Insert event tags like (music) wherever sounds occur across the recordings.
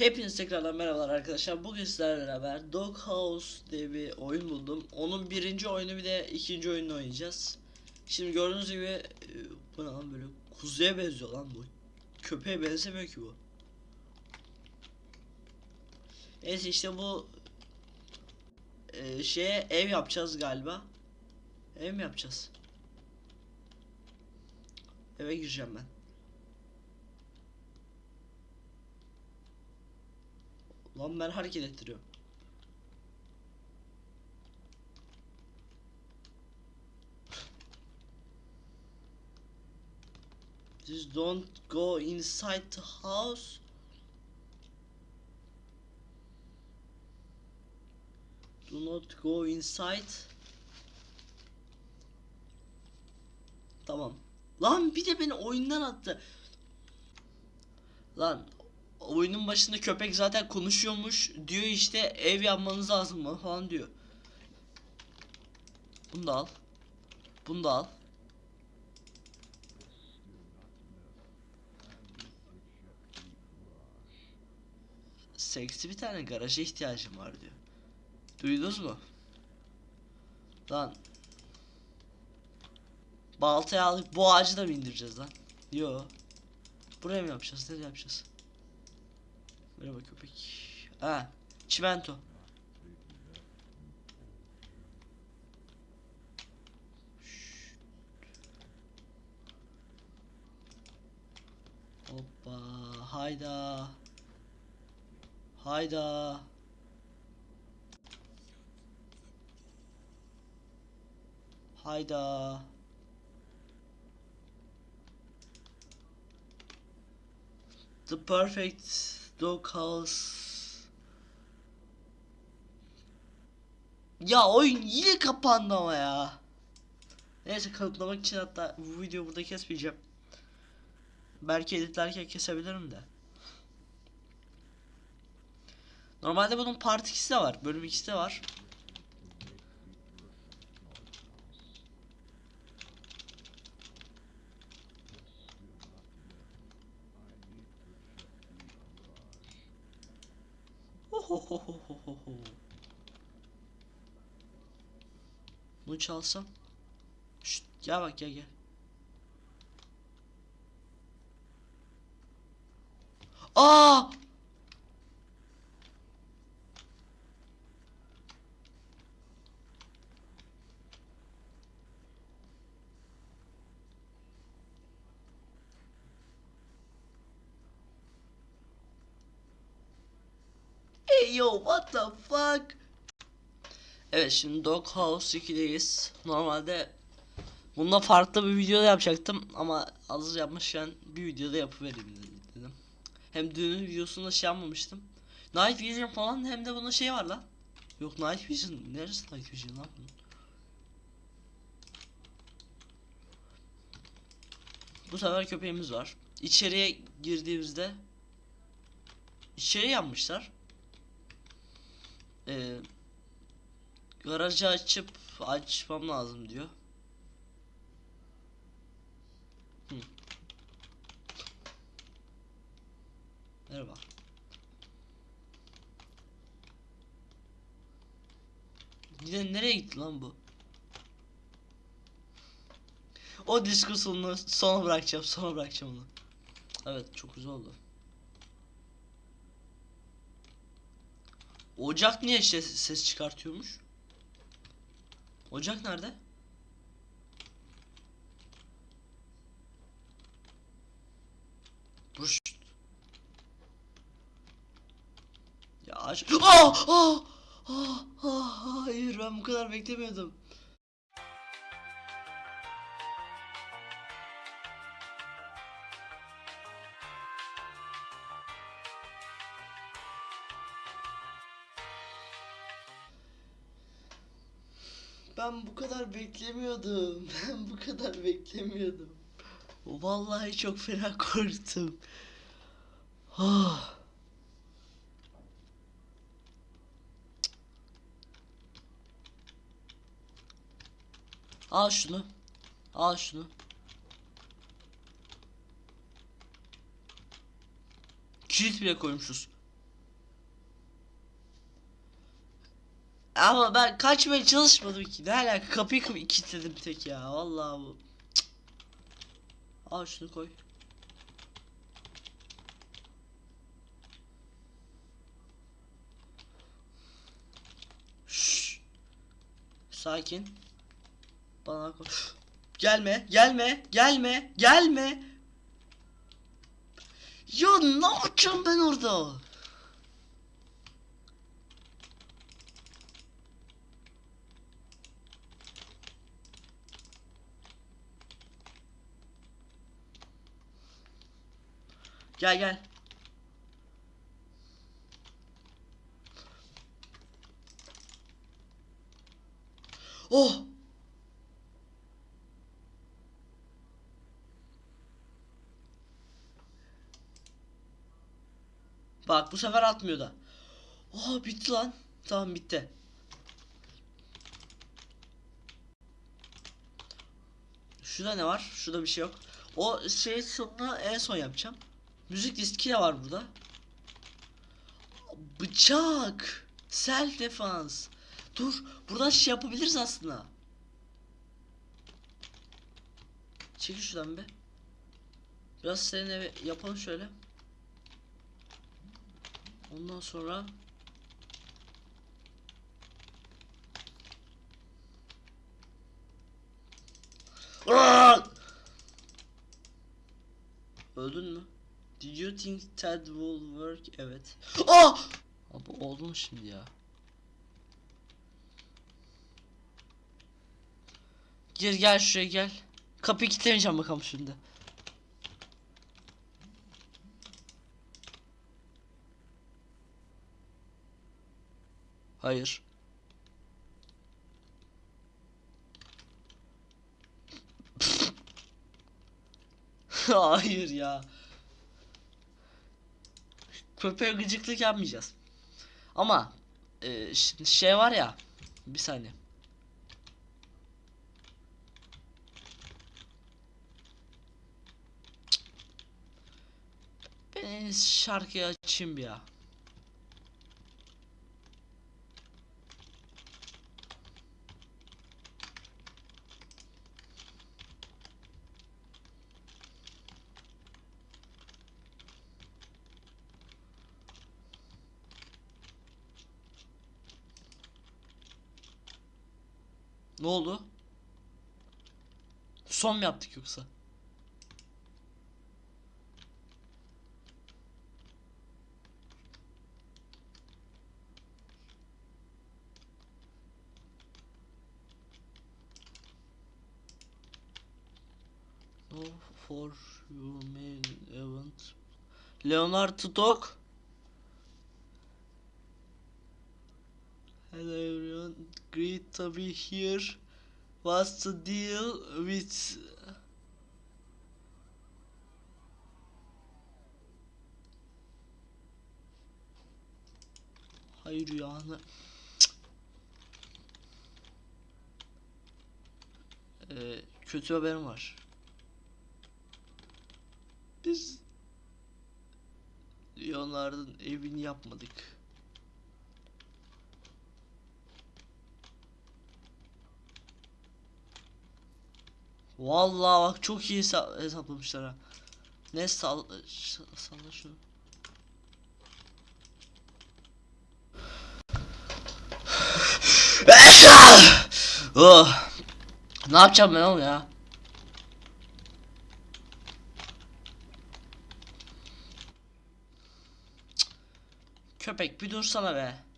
Hepiniz tekrardan merhabalar arkadaşlar. Bugün sizlerle beraber Dog House diye bir oyun buldum. Onun birinci oyunu bir de ikinci oyunu oynayacağız. Şimdi gördüğünüz gibi e, bu lan böyle kuzuya benziyor lan bu. Köpeğe benzemiyor ki bu. Neyse işte bu e, şeye ev yapacağız galiba. Ev mi yapacağız? Eve gireceğim ben. Lan ben hareket ettiriyorum. Just don't go inside the house. Do not go inside. Tamam. Lan bir de beni oyundan attı. Lan oyunun başında köpek zaten konuşuyormuş. Diyor işte ev yapmanız lazım mı falan diyor. Bunu da al. Bunu da al. Seksi bir tane garaja ihtiyacım var diyor. Duydunuz mu? Lan. Baltayı alıp bu ağacı da mı indireceğiz lan? Yo. Buraya mı yapacağız? Nereye yapacağız? Merhaba köpek. Ha, çimento. Hoppa, hayda. Hayda. Hayda. The perfect dog house. Ya oyun yine kapandı ama ya. Neyse kanıtlamak için hatta bu videoyu burada kesmeyeceğim. Belki editlerken kesebilirim de. Normalde bunun part 2'si de var. Bölüm 2'si de var. Bunu çalsam. Şşt, gel bak gel gel. Aa! Yo what the fuck? Evet şimdi Dog House 2'deyiz. Normalde bunda farklı bir video da yapacaktım ama hazır yapmışken bir videoda yapıvereyim dedim. Hem düğünün videosunda şey yapmamıştım. Night Vision falan hem de bunun şey var lan. Yok Night Vision neresi Night Vision lan bunun? Bu sefer köpeğimiz var. İçeriye girdiğimizde içeri yapmışlar. Ee, garajı açıp açmam lazım diyor. Merhaba. Yine nereye gitti lan bu? O diskusunu sona bırakacağım, sona bırakacağım onu. Evet, çok güzel oldu. Ocak niye ses, ses çıkartıyormuş? Ocak nerede? Dur. şşt. Ya aç. Aa! Aa! Aa! Aa! Hayır ben bu kadar beklemiyordum. Ben bu kadar beklemiyordum. (laughs) Ben bu kadar beklemiyordum. Vallahi çok fena (laughs) korktum. Ah. Al şunu. Al şunu. Kilit bile koymuşuz. Ama ben kaçmaya çalışmadım ki. Ne alaka kapıyı kapıyı kilitledim tek ya. Vallahi bu. Al şunu koy. Sakin. Bana koy. Gelme, gelme, gelme, gelme. Ya ne yapacağım ben orada? Gel gel. Oh! Bak bu sefer atmıyor da. Oha bitti lan. Tamam bitti. Şurada ne var? Şurada bir şey yok. O şey sonunu en son yapacağım. Müzik diski de var burada. Bıçak. Self defense. Dur. Buradan şey yapabiliriz aslında. Çekil şuradan be. Biraz senin eve yapalım şöyle. Ondan sonra! Öldün mü? Did you think that will work? Evet. Ah! Abi oldu mu şimdi ya? Gir gel şuraya gel. Kapıyı kilitlemeyeceğim bakalım şimdi. Hayır. (laughs) Hayır ya. Köpeğe gıcıklık yapmayacağız. Ama e, şey var ya. Bir saniye. Ben şarkıyı açayım bir ya. Ne oldu? Son mu yaptık yoksa? No for you main event. Leonardo Dog. Hello everyone, great to be here. What's the deal with Hayır yani. Ee, kötü haberim var. Biz Leonard'ın evini yapmadık. Vallahi bak çok iyi hesa- hesaplamışlar ha. Ne sal salla şunu. (sighs) oh. Ne yapacağım ben oğlum ya? Köpek bir dursana be.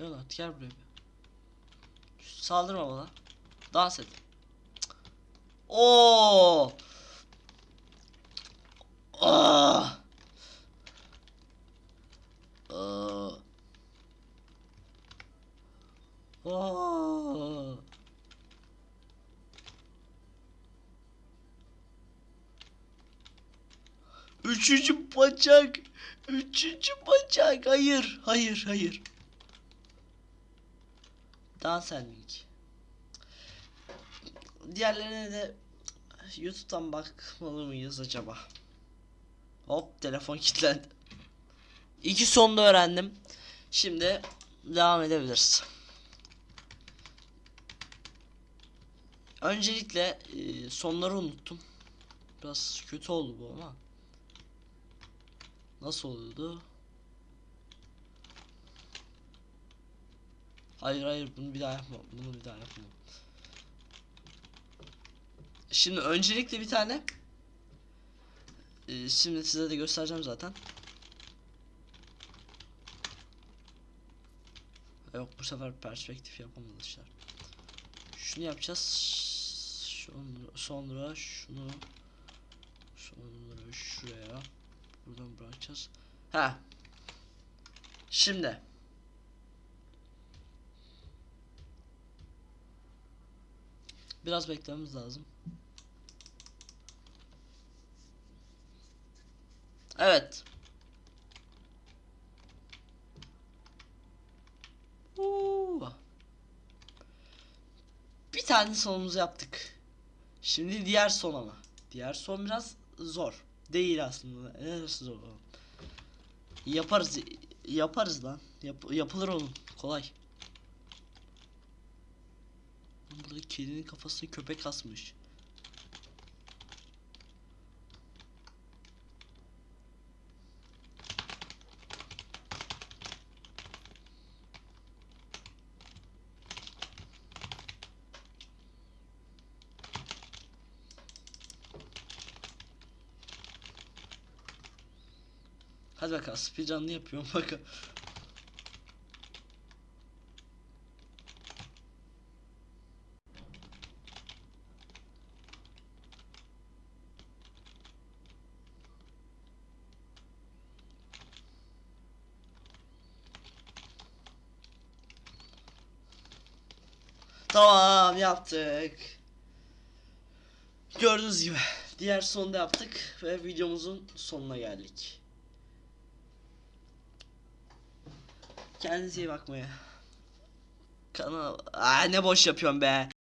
Leonard gel buraya bir. Saldırma bana. Dans et. Oo. Ah. Ah. Ah. Üçüncü bacak. Üçüncü bacak. Hayır. Hayır. Hayır. Dans etmek. Diğerlerine de YouTube'dan bakmalı mıyız acaba? Hop telefon kilitlendi. İki sonda öğrendim. Şimdi devam edebiliriz. Öncelikle e, sonları unuttum. Biraz kötü oldu bu ama. Nasıl oluyordu? Hayır hayır bunu bir daha yapma. Bunu bir daha yapma. Şimdi öncelikle bir tane e, şimdi size de göstereceğim zaten. Yok bu sefer perspektif yapamamışlar. Şunu yapacağız. Sonra, sonra şunu sonra şuraya buradan bırakacağız. Ha. Şimdi biraz beklememiz lazım. Evet. Oo. Bir tane sonumuzu yaptık. Şimdi diğer son ama. Diğer son biraz zor. Değil aslında. Neresi zor? Yaparız. Yaparız lan. Yap- yapılır oğlum. Kolay. Burada kedinin kafasına köpek asmış. Hadi bakalım speedrun'ını yapıyorum bakalım. Tamam yaptık. Gördüğünüz gibi diğer sonda yaptık ve videomuzun sonuna geldik. Kendinize iyi bakmaya. Kanal... Aa, ne boş yapıyorum be.